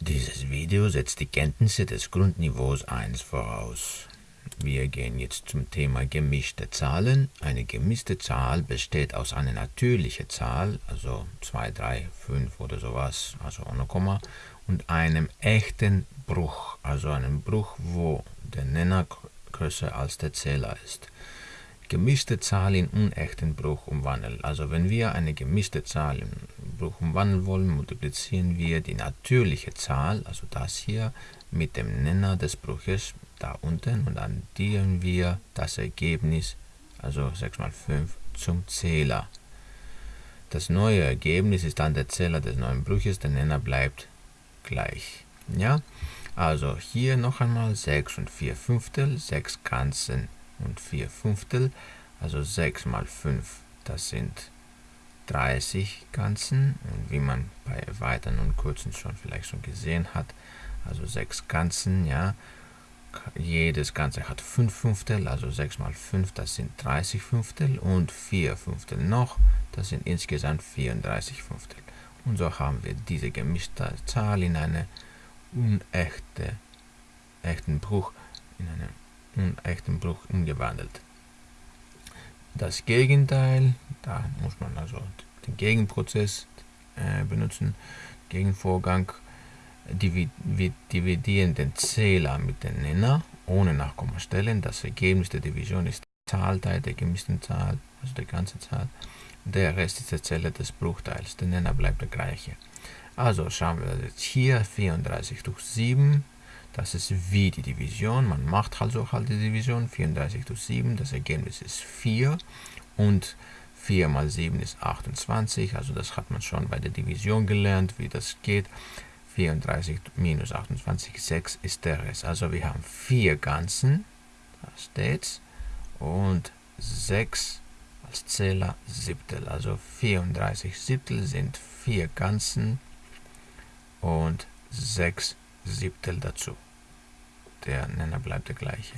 Dieses Video setzt die Kenntnisse des Grundniveaus 1 voraus. Wir gehen jetzt zum Thema gemischte Zahlen. Eine gemischte Zahl besteht aus einer natürlichen Zahl, also 2, 3, 5 oder sowas, also ohne Komma, und einem echten Bruch, also einem Bruch, wo der Nenner größer als der Zähler ist gemischte Zahl in unechten Bruch umwandeln. Also wenn wir eine gemischte Zahl in Bruch umwandeln wollen, multiplizieren wir die natürliche Zahl, also das hier, mit dem Nenner des Bruches da unten und addieren wir das Ergebnis, also 6 mal 5, zum Zähler. Das neue Ergebnis ist dann der Zähler des neuen Bruches, der Nenner bleibt gleich. Ja, also hier noch einmal 6 und 4 Fünftel, 6 Ganzen und 4 Fünftel, also 6 mal 5, das sind 30 Ganzen und wie man bei Erweitern und Kurzen schon vielleicht schon gesehen hat, also 6 Ganzen, ja, jedes Ganze hat 5 Fünftel, also 6 mal 5, das sind 30 Fünftel und 4 Fünftel noch, das sind insgesamt 34 Fünftel. Und so haben wir diese gemischte Zahl in eine unechte echten Bruch, in einem unechten Bruch umgewandelt. Das Gegenteil, da muss man also den Gegenprozess äh, benutzen, Gegenvorgang, wir dividieren den Zähler mit dem Nenner ohne Nachkommastellen. Das Ergebnis der Division ist Zahlteil der gemischten Zahl, also der ganze Zahl. Der Rest ist der Zähler des Bruchteils. Der Nenner bleibt der gleiche. Also schauen wir jetzt hier 34 durch 7 das ist wie die Division. Man macht also halt die Division. 34 durch 7. Das Ergebnis ist 4. Und 4 mal 7 ist 28. Also das hat man schon bei der Division gelernt, wie das geht. 34 minus 28, 6 ist der Rest. Also wir haben 4 Ganzen, da steht's, und 6 als Zähler Siebtel. Also 34 Siebtel sind 4 Ganzen und 6 Siebtel dazu. Der Nenner bleibt der gleiche.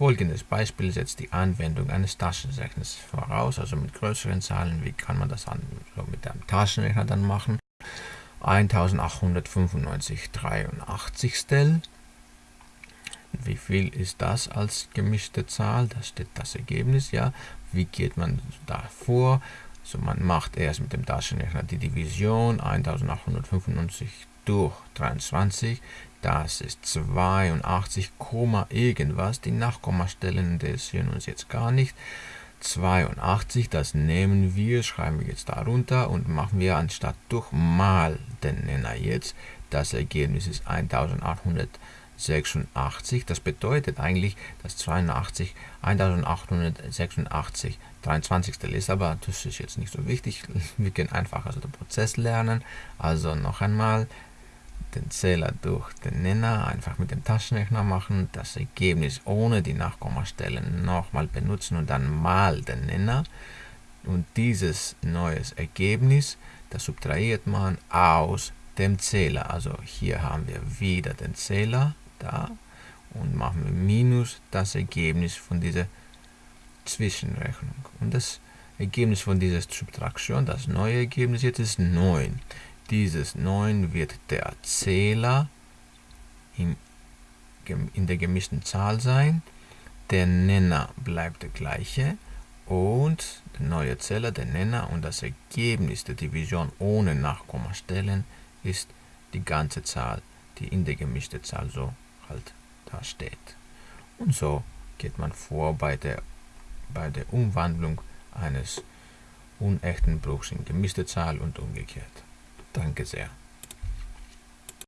Folgendes Beispiel setzt die Anwendung eines Taschenrechners voraus, also mit größeren Zahlen. Wie kann man das an, so mit einem Taschenrechner dann machen? 1895 83 Wie viel ist das als gemischte Zahl? Da steht das Ergebnis, ja. Wie geht man da vor? Also man macht erst mit dem Taschenrechner die Division 1895 durch 23, das ist 82, irgendwas. Die Nachkommastellen interessieren uns jetzt gar nicht. 82, das nehmen wir, schreiben wir jetzt darunter und machen wir anstatt durch mal den Nenner jetzt. Das Ergebnis ist 1886. Das bedeutet eigentlich, dass 82 1886 23. ist, aber das ist jetzt nicht so wichtig. Wir können einfach also den Prozess lernen. Also noch einmal den Zähler durch den Nenner einfach mit dem Taschenrechner machen, das Ergebnis ohne die Nachkommastellen nochmal benutzen und dann mal den Nenner. Und dieses neues Ergebnis, das subtrahiert man aus dem Zähler. Also hier haben wir wieder den Zähler da und machen wir minus das Ergebnis von dieser Zwischenrechnung. Und das Ergebnis von dieser Subtraktion, das neue Ergebnis jetzt ist 9 dieses 9 wird der Zähler in, in der gemischten Zahl sein. Der Nenner bleibt der gleiche und der neue Zähler, der Nenner und das Ergebnis der Division ohne Nachkommastellen ist die ganze Zahl, die in der gemischten Zahl so halt da steht. Und so geht man vor bei der, bei der Umwandlung eines unechten Bruchs in gemischte Zahl und umgekehrt. Danke sehr.